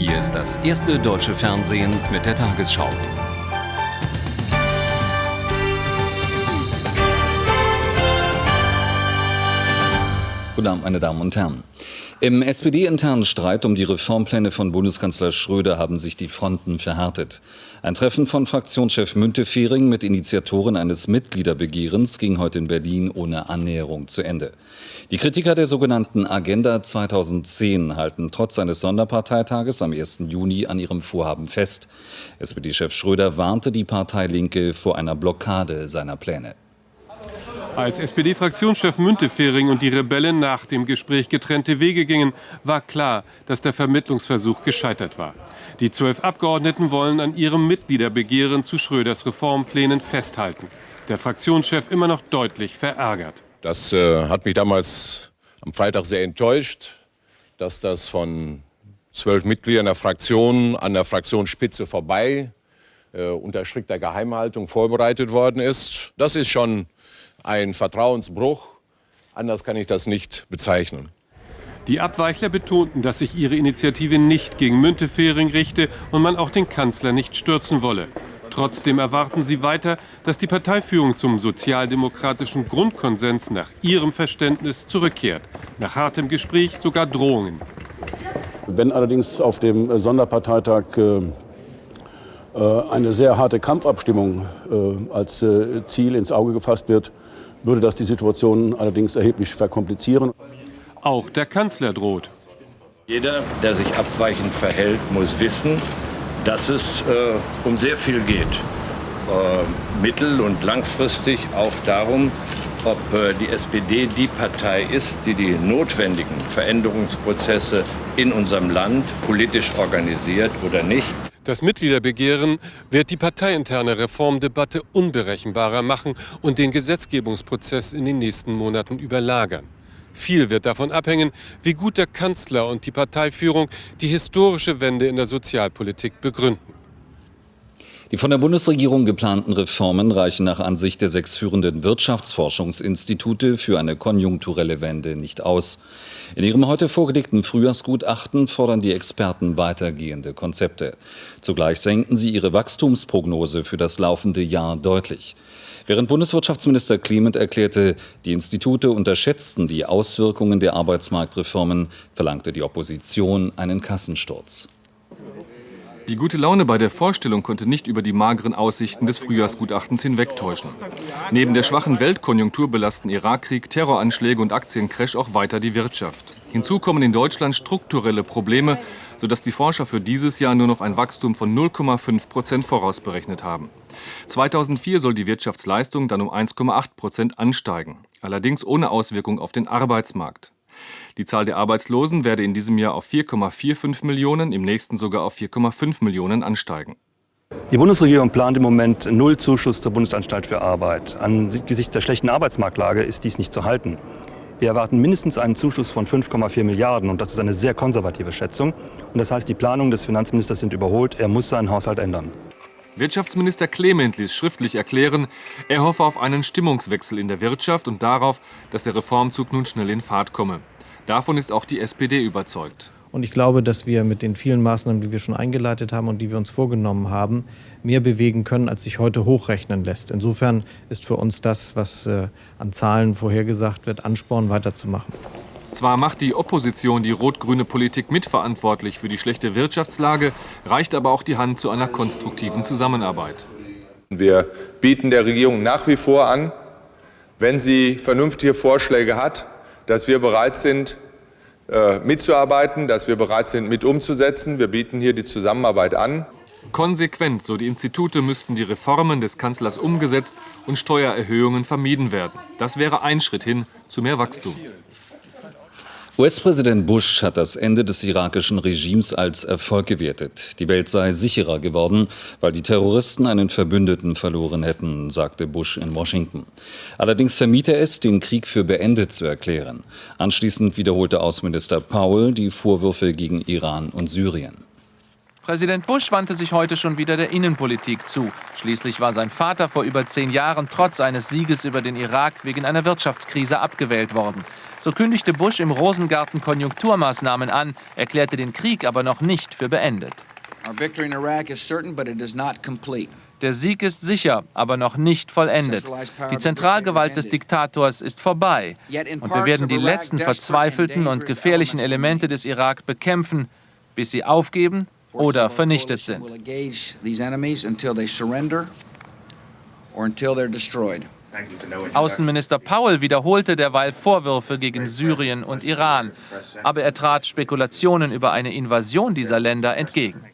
Hier ist das erste deutsche Fernsehen mit der Tagesschau. Guten Abend, meine Damen und Herren. Im SPD-internen Streit um die Reformpläne von Bundeskanzler Schröder haben sich die Fronten verhärtet. Ein Treffen von Fraktionschef Müntefering mit Initiatoren eines Mitgliederbegehrens ging heute in Berlin ohne Annäherung zu Ende. Die Kritiker der sogenannten Agenda 2010 halten trotz eines Sonderparteitages am 1. Juni an ihrem Vorhaben fest. SPD-Chef Schröder warnte die Partei Linke vor einer Blockade seiner Pläne. Als SPD-Fraktionschef Müntefering und die Rebellen nach dem Gespräch getrennte Wege gingen, war klar, dass der Vermittlungsversuch gescheitert war. Die zwölf Abgeordneten wollen an ihrem Mitgliederbegehren zu Schröders Reformplänen festhalten. Der Fraktionschef immer noch deutlich verärgert. Das äh, hat mich damals am Freitag sehr enttäuscht, dass das von zwölf Mitgliedern der Fraktion an der Fraktionsspitze vorbei äh, unter strikter Geheimhaltung vorbereitet worden ist. Das ist schon ein Vertrauensbruch. Anders kann ich das nicht bezeichnen. Die Abweichler betonten, dass sich ihre Initiative nicht gegen Müntefering richte und man auch den Kanzler nicht stürzen wolle. Trotzdem erwarten sie weiter, dass die Parteiführung zum sozialdemokratischen Grundkonsens nach ihrem Verständnis zurückkehrt. Nach hartem Gespräch sogar Drohungen. Wenn allerdings auf dem Sonderparteitag äh, äh eine sehr harte Kampfabstimmung äh, als Ziel ins Auge gefasst wird, würde das die Situation allerdings erheblich verkomplizieren. Auch der Kanzler droht. Jeder, der sich abweichend verhält, muss wissen, dass es äh, um sehr viel geht. Äh, mittel- und langfristig auch darum, ob äh, die SPD die Partei ist, die die notwendigen Veränderungsprozesse in unserem Land politisch organisiert oder nicht. Das Mitgliederbegehren wird die parteiinterne Reformdebatte unberechenbarer machen und den Gesetzgebungsprozess in den nächsten Monaten überlagern. Viel wird davon abhängen, wie gut der Kanzler und die Parteiführung die historische Wende in der Sozialpolitik begründen. Die von der Bundesregierung geplanten Reformen reichen nach Ansicht der sechs führenden Wirtschaftsforschungsinstitute für eine konjunkturelle Wende nicht aus. In ihrem heute vorgelegten Frühjahrsgutachten fordern die Experten weitergehende Konzepte. Zugleich senken sie ihre Wachstumsprognose für das laufende Jahr deutlich. Während Bundeswirtschaftsminister Clement erklärte, die Institute unterschätzten die Auswirkungen der Arbeitsmarktreformen, verlangte die Opposition einen Kassensturz. Die gute Laune bei der Vorstellung konnte nicht über die mageren Aussichten des Frühjahrsgutachtens hinwegtäuschen. Neben der schwachen Weltkonjunktur belasten Irakkrieg, Terroranschläge und Aktiencrash auch weiter die Wirtschaft. Hinzu kommen in Deutschland strukturelle Probleme, sodass die Forscher für dieses Jahr nur noch ein Wachstum von 0,5 Prozent vorausberechnet haben. 2004 soll die Wirtschaftsleistung dann um 1,8 Prozent ansteigen, allerdings ohne Auswirkung auf den Arbeitsmarkt. Die Zahl der Arbeitslosen werde in diesem Jahr auf 4,45 Millionen, im nächsten sogar auf 4,5 Millionen ansteigen. Die Bundesregierung plant im Moment null Zuschuss zur Bundesanstalt für Arbeit. Angesichts der schlechten Arbeitsmarktlage ist dies nicht zu halten. Wir erwarten mindestens einen Zuschuss von 5,4 Milliarden und das ist eine sehr konservative Schätzung. Und das heißt, die Planungen des Finanzministers sind überholt. Er muss seinen Haushalt ändern. Wirtschaftsminister Clement ließ schriftlich erklären, er hoffe auf einen Stimmungswechsel in der Wirtschaft und darauf, dass der Reformzug nun schnell in Fahrt komme. Davon ist auch die SPD überzeugt. Und ich glaube, dass wir mit den vielen Maßnahmen, die wir schon eingeleitet haben und die wir uns vorgenommen haben, mehr bewegen können, als sich heute hochrechnen lässt. Insofern ist für uns das, was äh, an Zahlen vorhergesagt wird, Ansporn weiterzumachen. Zwar macht die Opposition die rot-grüne Politik mitverantwortlich für die schlechte Wirtschaftslage, reicht aber auch die Hand zu einer konstruktiven Zusammenarbeit. Wir bieten der Regierung nach wie vor an, wenn sie vernünftige Vorschläge hat, dass wir bereit sind, äh, mitzuarbeiten, dass wir bereit sind, mit umzusetzen. Wir bieten hier die Zusammenarbeit an. Konsequent, so die Institute, müssten die Reformen des Kanzlers umgesetzt und Steuererhöhungen vermieden werden. Das wäre ein Schritt hin zu mehr Wachstum. US-Präsident Bush hat das Ende des irakischen Regimes als Erfolg gewertet. Die Welt sei sicherer geworden, weil die Terroristen einen Verbündeten verloren hätten, sagte Bush in Washington. Allerdings vermied er es, den Krieg für beendet zu erklären. Anschließend wiederholte Außenminister Powell die Vorwürfe gegen Iran und Syrien. Präsident Bush wandte sich heute schon wieder der Innenpolitik zu. Schließlich war sein Vater vor über zehn Jahren trotz eines Sieges über den Irak wegen einer Wirtschaftskrise abgewählt worden. So kündigte Bush im Rosengarten Konjunkturmaßnahmen an, erklärte den Krieg aber noch nicht für beendet. Der Sieg ist sicher, aber noch nicht vollendet. Die Zentralgewalt des Diktators ist vorbei. Und wir werden die letzten verzweifelten und gefährlichen Elemente des Irak bekämpfen, bis sie aufgeben oder vernichtet sind. Außenminister Powell wiederholte derweil Vorwürfe gegen Syrien und Iran, aber er trat Spekulationen über eine Invasion dieser Länder entgegen.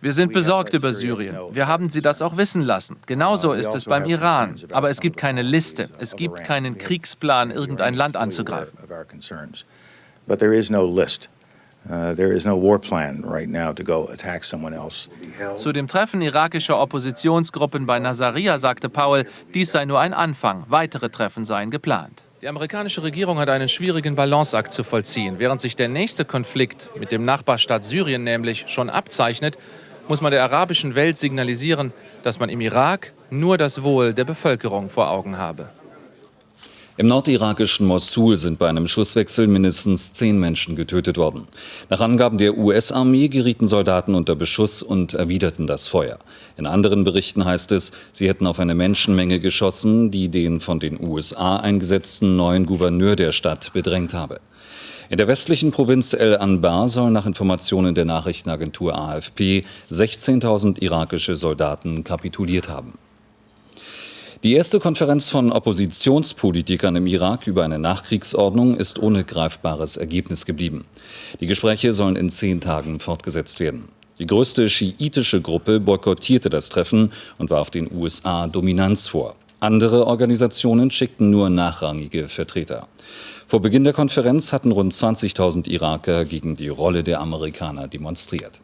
Wir sind besorgt über Syrien. Wir haben Sie das auch wissen lassen. Genauso ist es beim Iran. Aber es gibt keine Liste. Es gibt keinen Kriegsplan, irgendein Land anzugreifen. Zu dem Treffen irakischer Oppositionsgruppen bei Nasiriyah sagte Powell, dies sei nur ein Anfang. Weitere Treffen seien geplant. Die amerikanische Regierung hat einen schwierigen Balanceakt zu vollziehen. Während sich der nächste Konflikt mit dem Nachbarstaat Syrien nämlich schon abzeichnet, muss man der arabischen Welt signalisieren, dass man im Irak nur das Wohl der Bevölkerung vor Augen habe. Im nordirakischen Mosul sind bei einem Schusswechsel mindestens zehn Menschen getötet worden. Nach Angaben der US-Armee gerieten Soldaten unter Beschuss und erwiderten das Feuer. In anderen Berichten heißt es, sie hätten auf eine Menschenmenge geschossen, die den von den USA eingesetzten neuen Gouverneur der Stadt bedrängt habe. In der westlichen Provinz El Anbar sollen nach Informationen der Nachrichtenagentur AFP 16.000 irakische Soldaten kapituliert haben. Die erste Konferenz von Oppositionspolitikern im Irak über eine Nachkriegsordnung ist ohne greifbares Ergebnis geblieben. Die Gespräche sollen in zehn Tagen fortgesetzt werden. Die größte schiitische Gruppe boykottierte das Treffen und warf den USA Dominanz vor. Andere Organisationen schickten nur nachrangige Vertreter. Vor Beginn der Konferenz hatten rund 20.000 Iraker gegen die Rolle der Amerikaner demonstriert.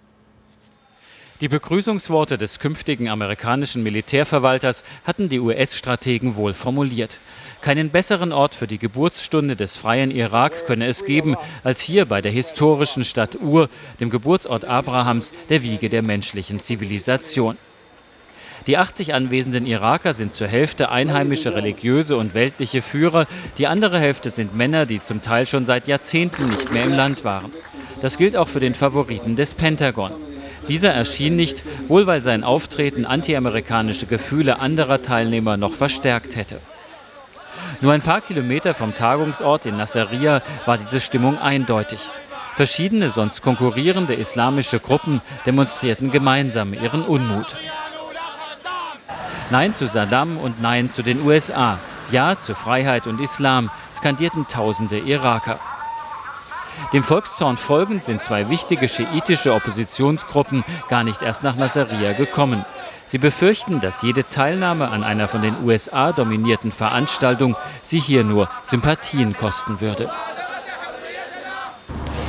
Die Begrüßungsworte des künftigen amerikanischen Militärverwalters hatten die US-Strategen wohl formuliert. Keinen besseren Ort für die Geburtsstunde des freien Irak könne es geben, als hier bei der historischen Stadt Ur, dem Geburtsort Abrahams, der Wiege der menschlichen Zivilisation. Die 80 anwesenden Iraker sind zur Hälfte einheimische religiöse und weltliche Führer, die andere Hälfte sind Männer, die zum Teil schon seit Jahrzehnten nicht mehr im Land waren. Das gilt auch für den Favoriten des Pentagon. Dieser erschien nicht, wohl weil sein Auftreten antiamerikanische Gefühle anderer Teilnehmer noch verstärkt hätte. Nur ein paar Kilometer vom Tagungsort in Nasiriyah war diese Stimmung eindeutig. Verschiedene sonst konkurrierende islamische Gruppen demonstrierten gemeinsam ihren Unmut. Nein zu Saddam und Nein zu den USA. Ja zu Freiheit und Islam, skandierten tausende Iraker. Dem Volkszorn folgend sind zwei wichtige schiitische Oppositionsgruppen gar nicht erst nach Nasiriyah gekommen. Sie befürchten, dass jede Teilnahme an einer von den USA dominierten Veranstaltung sie hier nur Sympathien kosten würde.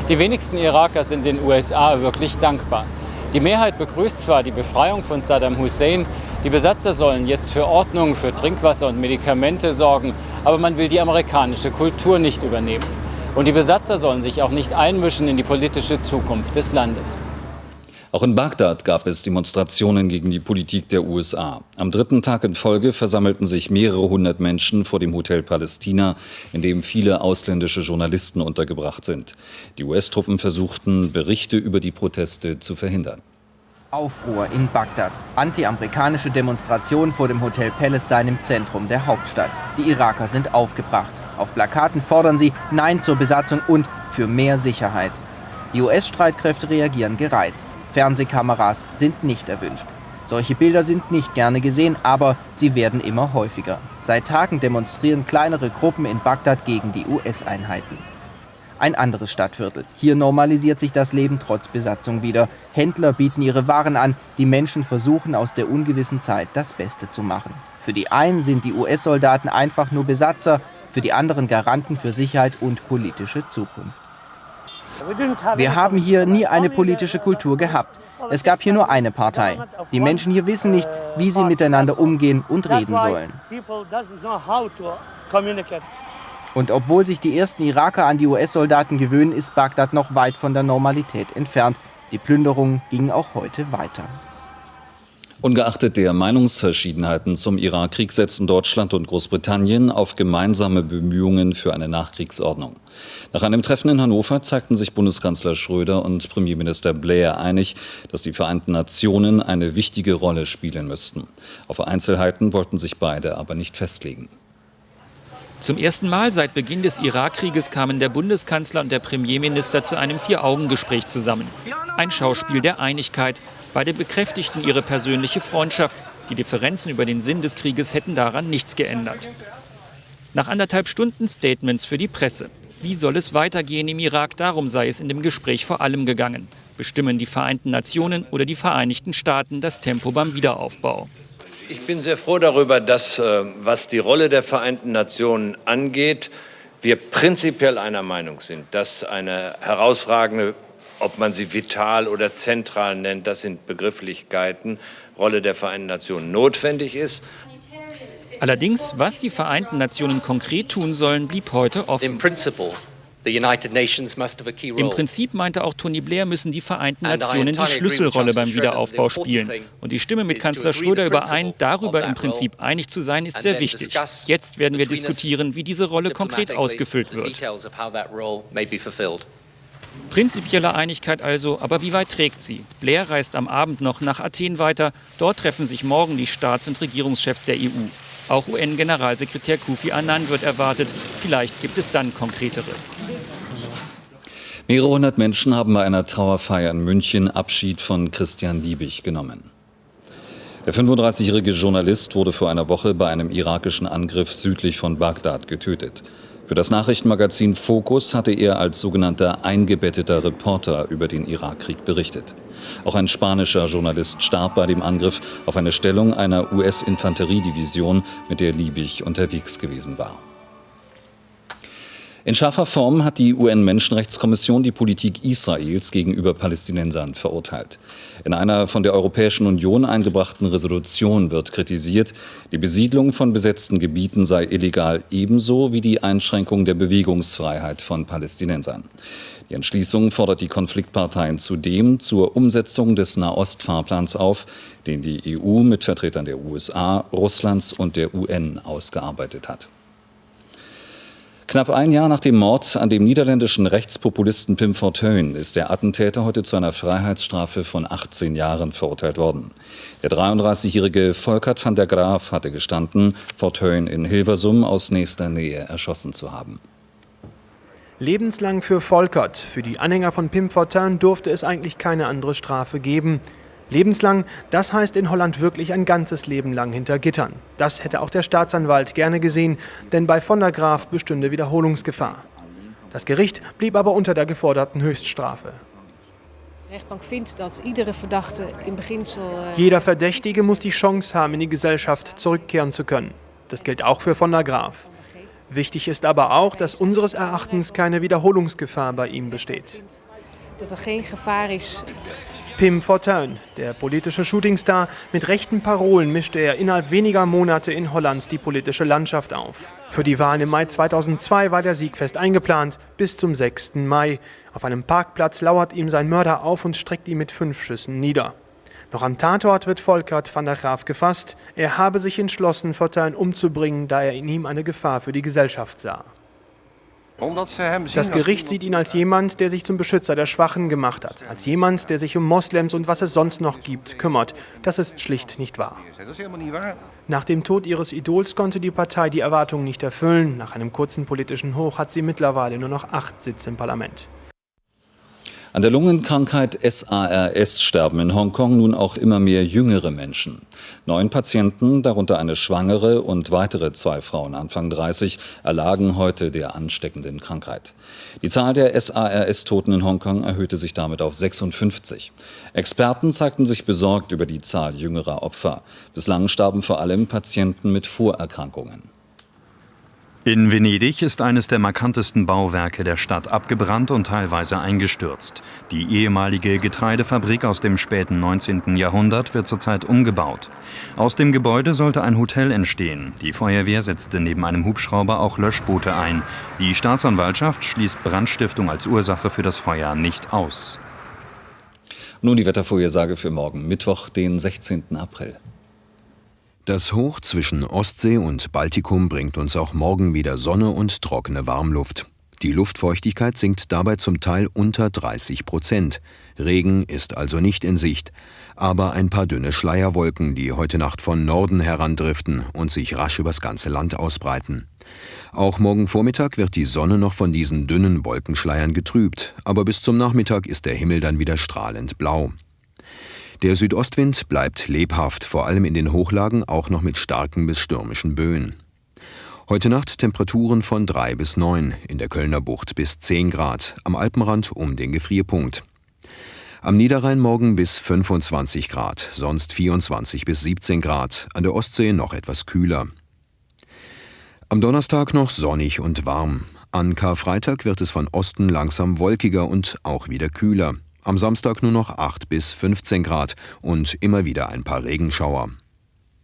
Die wenigsten Iraker sind den USA wirklich dankbar. Die Mehrheit begrüßt zwar die Befreiung von Saddam Hussein, die Besatzer sollen jetzt für Ordnung, für Trinkwasser und Medikamente sorgen, aber man will die amerikanische Kultur nicht übernehmen. Und die Besatzer sollen sich auch nicht einmischen in die politische Zukunft des Landes. Auch in Bagdad gab es Demonstrationen gegen die Politik der USA. Am dritten Tag in Folge versammelten sich mehrere hundert Menschen vor dem Hotel Palästina, in dem viele ausländische Journalisten untergebracht sind. Die US-Truppen versuchten, Berichte über die Proteste zu verhindern. Aufruhr in Bagdad. Anti-amerikanische Demonstration vor dem Hotel Palestine im Zentrum der Hauptstadt. Die Iraker sind aufgebracht. Auf Plakaten fordern sie Nein zur Besatzung und für mehr Sicherheit. Die US-Streitkräfte reagieren gereizt. Fernsehkameras sind nicht erwünscht. Solche Bilder sind nicht gerne gesehen, aber sie werden immer häufiger. Seit Tagen demonstrieren kleinere Gruppen in Bagdad gegen die US-Einheiten. Ein anderes Stadtviertel. Hier normalisiert sich das Leben trotz Besatzung wieder. Händler bieten ihre Waren an, die Menschen versuchen aus der ungewissen Zeit das Beste zu machen. Für die einen sind die US-Soldaten einfach nur Besatzer, für die anderen Garanten für Sicherheit und politische Zukunft. Wir haben hier nie eine politische Kultur gehabt. Es gab hier nur eine Partei. Die Menschen hier wissen nicht, wie sie miteinander umgehen und reden sollen. Und obwohl sich die ersten Iraker an die US-Soldaten gewöhnen, ist Bagdad noch weit von der Normalität entfernt. Die Plünderungen gingen auch heute weiter. Ungeachtet der Meinungsverschiedenheiten zum Irakkrieg setzen Deutschland und Großbritannien auf gemeinsame Bemühungen für eine Nachkriegsordnung. Nach einem Treffen in Hannover zeigten sich Bundeskanzler Schröder und Premierminister Blair einig, dass die Vereinten Nationen eine wichtige Rolle spielen müssten. Auf Einzelheiten wollten sich beide aber nicht festlegen. Zum ersten Mal seit Beginn des Irakkrieges kamen der Bundeskanzler und der Premierminister zu einem Vier-Augen-Gespräch zusammen. Ein Schauspiel der Einigkeit, Beide bekräftigten ihre persönliche Freundschaft. Die Differenzen über den Sinn des Krieges hätten daran nichts geändert. Nach anderthalb Stunden Statements für die Presse. Wie soll es weitergehen im Irak? Darum sei es in dem Gespräch vor allem gegangen. Bestimmen die Vereinten Nationen oder die Vereinigten Staaten das Tempo beim Wiederaufbau? Ich bin sehr froh darüber, dass, äh, was die Rolle der Vereinten Nationen angeht, wir prinzipiell einer Meinung sind, dass eine herausragende ob man sie vital oder zentral nennt, das sind Begrifflichkeiten, Rolle der Vereinten Nationen notwendig ist. Allerdings, was die Vereinten Nationen konkret tun sollen, blieb heute offen. Im Prinzip meinte auch Tony Blair, müssen die Vereinten Nationen die Schlüsselrolle beim Wiederaufbau spielen. Und ich stimme mit Kanzler Schröder überein, darüber im Prinzip einig zu sein, ist sehr wichtig. Jetzt werden wir diskutieren, wie diese Rolle konkret ausgefüllt wird. Prinzipielle Einigkeit also, aber wie weit trägt sie? Blair reist am Abend noch nach Athen weiter. Dort treffen sich morgen die Staats- und Regierungschefs der EU. Auch UN-Generalsekretär Kofi Annan wird erwartet. Vielleicht gibt es dann Konkreteres. Mehrere hundert Menschen haben bei einer Trauerfeier in München Abschied von Christian Liebig genommen. Der 35-jährige Journalist wurde vor einer Woche bei einem irakischen Angriff südlich von Bagdad getötet. Für das Nachrichtenmagazin Focus hatte er als sogenannter eingebetteter Reporter über den Irakkrieg berichtet. Auch ein spanischer Journalist starb bei dem Angriff auf eine Stellung einer US-Infanteriedivision, mit der Liebig unterwegs gewesen war. In scharfer Form hat die UN-Menschenrechtskommission die Politik Israels gegenüber Palästinensern verurteilt. In einer von der Europäischen Union eingebrachten Resolution wird kritisiert, die Besiedlung von besetzten Gebieten sei illegal ebenso wie die Einschränkung der Bewegungsfreiheit von Palästinensern. Die Entschließung fordert die Konfliktparteien zudem zur Umsetzung des Nahost-Fahrplans auf, den die EU mit Vertretern der USA, Russlands und der UN ausgearbeitet hat. Knapp ein Jahr nach dem Mord an dem niederländischen Rechtspopulisten Pim Fortuyn ist der Attentäter heute zu einer Freiheitsstrafe von 18 Jahren verurteilt worden. Der 33-jährige Volkert van der Graaf hatte gestanden, Fortuyn in Hilversum aus nächster Nähe erschossen zu haben. Lebenslang für Volkert. Für die Anhänger von Pim Fortuyn durfte es eigentlich keine andere Strafe geben. Lebenslang, das heißt in Holland wirklich ein ganzes Leben lang hinter Gittern. Das hätte auch der Staatsanwalt gerne gesehen, denn bei von der Graaf bestünde Wiederholungsgefahr. Das Gericht blieb aber unter der geforderten Höchststrafe. Jeder Verdächtige muss die Chance haben, in die Gesellschaft zurückkehren zu können. Das gilt auch für von der Graaf. Wichtig ist aber auch, dass unseres Erachtens keine Wiederholungsgefahr bei ihm besteht. Pim Fortuyn, der politische Shootingstar, mit rechten Parolen mischte er innerhalb weniger Monate in Holland die politische Landschaft auf. Für die Wahlen im Mai 2002 war der Sieg fest eingeplant, bis zum 6. Mai. Auf einem Parkplatz lauert ihm sein Mörder auf und streckt ihn mit fünf Schüssen nieder. Noch am Tatort wird Volkert van der Graaf gefasst. Er habe sich entschlossen, Fortuyn umzubringen, da er in ihm eine Gefahr für die Gesellschaft sah. Das Gericht sieht ihn als jemand, der sich zum Beschützer der Schwachen gemacht hat, als jemand, der sich um Moslems und was es sonst noch gibt, kümmert. Das ist schlicht nicht wahr. Nach dem Tod ihres Idols konnte die Partei die Erwartungen nicht erfüllen. Nach einem kurzen politischen Hoch hat sie mittlerweile nur noch acht Sitze im Parlament. An der Lungenkrankheit SARS sterben in Hongkong nun auch immer mehr jüngere Menschen. Neun Patienten, darunter eine Schwangere und weitere zwei Frauen Anfang 30, erlagen heute der ansteckenden Krankheit. Die Zahl der SARS-Toten in Hongkong erhöhte sich damit auf 56. Experten zeigten sich besorgt über die Zahl jüngerer Opfer. Bislang starben vor allem Patienten mit Vorerkrankungen. In Venedig ist eines der markantesten Bauwerke der Stadt abgebrannt und teilweise eingestürzt. Die ehemalige Getreidefabrik aus dem späten 19. Jahrhundert wird zurzeit umgebaut. Aus dem Gebäude sollte ein Hotel entstehen. Die Feuerwehr setzte neben einem Hubschrauber auch Löschboote ein. Die Staatsanwaltschaft schließt Brandstiftung als Ursache für das Feuer nicht aus. Nun die Wettervorhersage für morgen, Mittwoch, den 16. April. Das Hoch zwischen Ostsee und Baltikum bringt uns auch morgen wieder Sonne und trockene Warmluft. Die Luftfeuchtigkeit sinkt dabei zum Teil unter 30 Prozent. Regen ist also nicht in Sicht, aber ein paar dünne Schleierwolken, die heute Nacht von Norden herandriften und sich rasch übers ganze Land ausbreiten. Auch morgen Vormittag wird die Sonne noch von diesen dünnen Wolkenschleiern getrübt, aber bis zum Nachmittag ist der Himmel dann wieder strahlend blau. Der Südostwind bleibt lebhaft, vor allem in den Hochlagen auch noch mit starken bis stürmischen Böen. Heute Nacht Temperaturen von 3 bis 9, in der Kölner Bucht bis 10 Grad, am Alpenrand um den Gefrierpunkt. Am Niederrhein morgen bis 25 Grad, sonst 24 bis 17 Grad, an der Ostsee noch etwas kühler. Am Donnerstag noch sonnig und warm. An Karfreitag wird es von Osten langsam wolkiger und auch wieder kühler. Am Samstag nur noch 8 bis 15 Grad und immer wieder ein paar Regenschauer.